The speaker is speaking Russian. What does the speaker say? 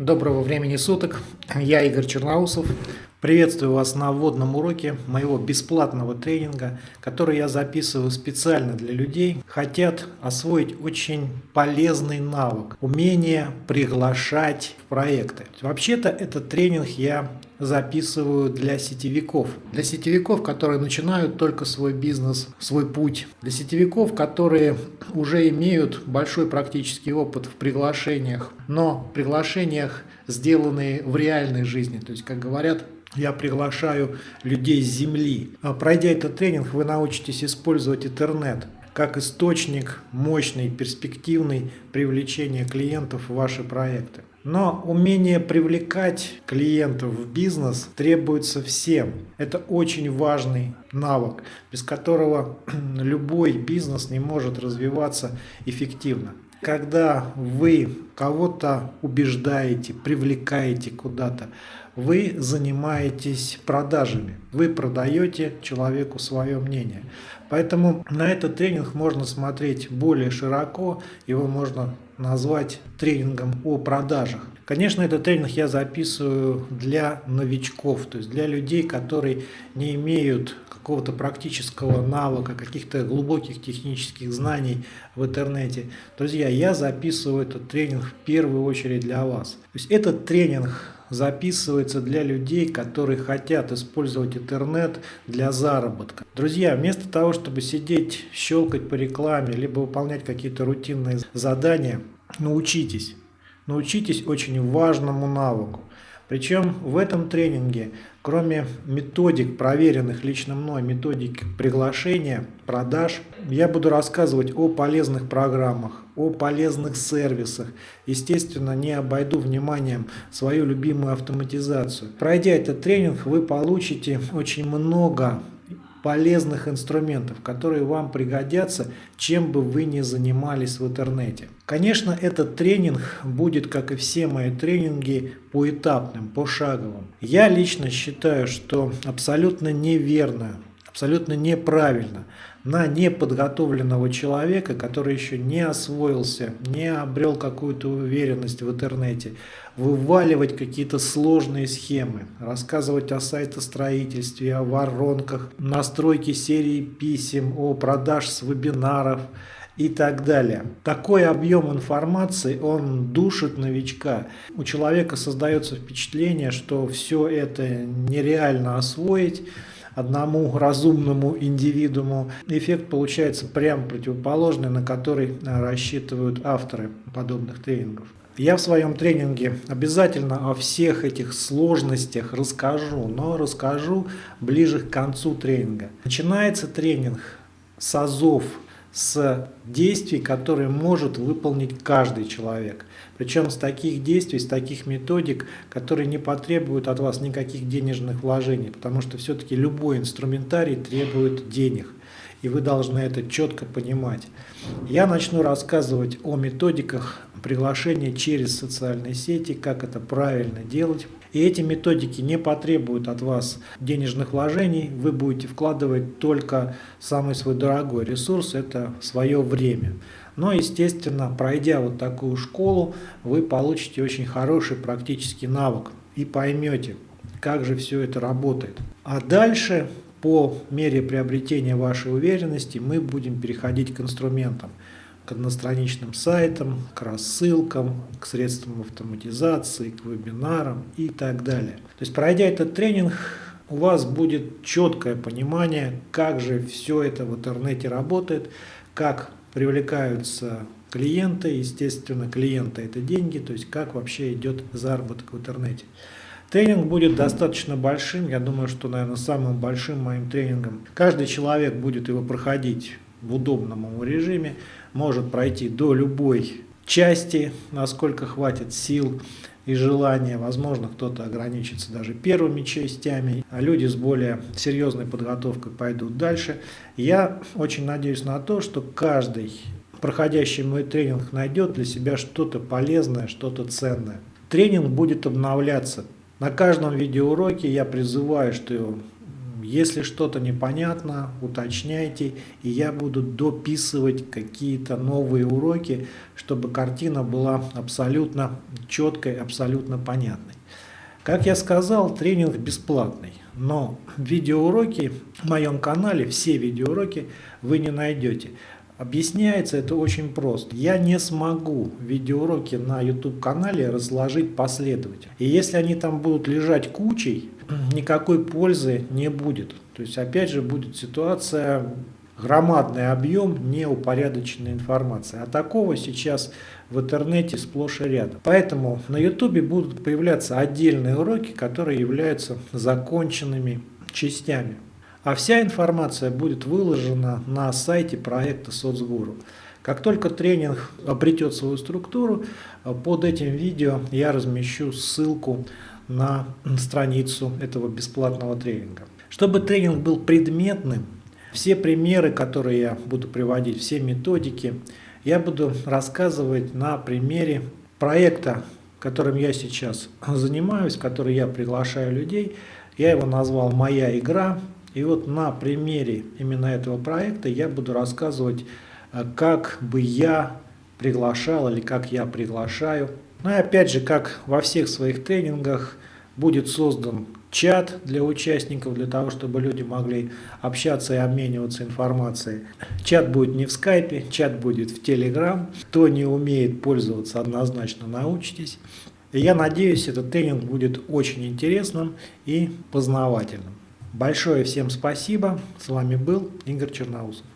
Доброго времени суток, я Игорь Черноусов. Приветствую вас на вводном уроке моего бесплатного тренинга, который я записываю специально для людей, хотят освоить очень полезный навык, умение приглашать в проекты. Вообще-то этот тренинг я записываю для сетевиков. Для сетевиков, которые начинают только свой бизнес, свой путь. Для сетевиков, которые уже имеют большой практический опыт в приглашениях, но приглашениях, сделанные в реальной жизни. То есть, как говорят, я приглашаю людей с земли. А пройдя этот тренинг, вы научитесь использовать интернет как источник мощный, перспективный привлечения клиентов в ваши проекты. Но умение привлекать клиентов в бизнес требуется всем. Это очень важный навык, без которого любой бизнес не может развиваться эффективно. Когда вы кого-то убеждаете, привлекаете куда-то, вы занимаетесь продажами, вы продаете человеку свое мнение. Поэтому на этот тренинг можно смотреть более широко, его можно назвать тренингом о продажах. Конечно, этот тренинг я записываю для новичков, то есть для людей, которые не имеют какого-то практического навыка, каких-то глубоких технических знаний в интернете. Друзья, я записываю этот тренинг в первую очередь для вас. То есть этот тренинг записывается для людей, которые хотят использовать интернет для заработка. Друзья, вместо того, чтобы сидеть, щелкать по рекламе, либо выполнять какие-то рутинные задания, научитесь. Научитесь очень важному навыку. Причем в этом тренинге, кроме методик, проверенных лично мной, методик приглашения, продаж, я буду рассказывать о полезных программах, о полезных сервисах. Естественно, не обойду вниманием свою любимую автоматизацию. Пройдя этот тренинг, вы получите очень много полезных инструментов, которые вам пригодятся, чем бы вы ни занимались в интернете. Конечно, этот тренинг будет, как и все мои тренинги, поэтапным, пошаговым. Я лично считаю, что абсолютно неверно, абсолютно неправильно на неподготовленного человека, который еще не освоился, не обрел какую-то уверенность в интернете, вываливать какие-то сложные схемы, рассказывать о сайтостроительстве, о воронках, настройке серии писем, о продаж с вебинаров и так далее. Такой объем информации, он душит новичка. У человека создается впечатление, что все это нереально освоить, одному разумному индивидууму. Эффект получается прямо противоположный, на который рассчитывают авторы подобных тренингов. Я в своем тренинге обязательно о всех этих сложностях расскажу, но расскажу ближе к концу тренинга. Начинается тренинг с азов, с действий, которые может выполнить каждый человек. Причем с таких действий, с таких методик, которые не потребуют от вас никаких денежных вложений, потому что все-таки любой инструментарий требует денег. И вы должны это четко понимать. Я начну рассказывать о методиках приглашения через социальные сети, как это правильно делать. И эти методики не потребуют от вас денежных вложений, вы будете вкладывать только самый свой дорогой ресурс, это свое время. Но, естественно, пройдя вот такую школу, вы получите очень хороший практический навык и поймете, как же все это работает. А дальше, по мере приобретения вашей уверенности, мы будем переходить к инструментам к одностраничным сайтам, к рассылкам, к средствам автоматизации, к вебинарам и так далее. То есть пройдя этот тренинг, у вас будет четкое понимание, как же все это в интернете работает, как привлекаются клиенты, естественно, клиенты это деньги, то есть как вообще идет заработок в интернете. Тренинг будет достаточно большим, я думаю, что, наверное, самым большим моим тренингом. Каждый человек будет его проходить в удобном ему режиме, может пройти до любой части, насколько хватит сил и желания. Возможно, кто-то ограничится даже первыми частями, а люди с более серьезной подготовкой пойдут дальше. Я очень надеюсь на то, что каждый проходящий мой тренинг найдет для себя что-то полезное, что-то ценное. Тренинг будет обновляться. На каждом видеоуроке я призываю, что Если что-то непонятно, уточняйте, и я буду дописывать какие-то новые уроки, чтобы картина была абсолютно четкой, абсолютно понятной. Как я сказал, тренинг бесплатный, но видеоуроки в моем канале, все видеоуроки вы не найдете. Объясняется это очень просто. Я не смогу видеоуроки на YouTube канале разложить последовательно. И если они там будут лежать кучей, никакой пользы не будет. То есть опять же будет ситуация громадный объем неупорядоченной информации. А такого сейчас в интернете сплошь и рядом. Поэтому на YouTube будут появляться отдельные уроки, которые являются законченными частями. А вся информация будет выложена на сайте проекта Соцгуру. Как только тренинг обретет свою структуру, под этим видео я размещу ссылку на страницу этого бесплатного тренинга. Чтобы тренинг был предметным, все примеры, которые я буду приводить, все методики, я буду рассказывать на примере проекта, которым я сейчас занимаюсь, который я приглашаю людей. Я его назвал «Моя игра». И вот на примере именно этого проекта я буду рассказывать, э, как бы я приглашал или как я приглашаю. Ну и опять же, как во всех своих тренингах, будет создан чат для участников, для того, чтобы люди могли общаться и обмениваться информацией. Чат будет не в скайпе, чат будет в телеграм. Кто не умеет пользоваться, однозначно научитесь. я надеюсь, этот тренинг будет очень интересным и познавательным. Большое всем спасибо. С вами был Игорь Черноусов.